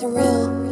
surreal.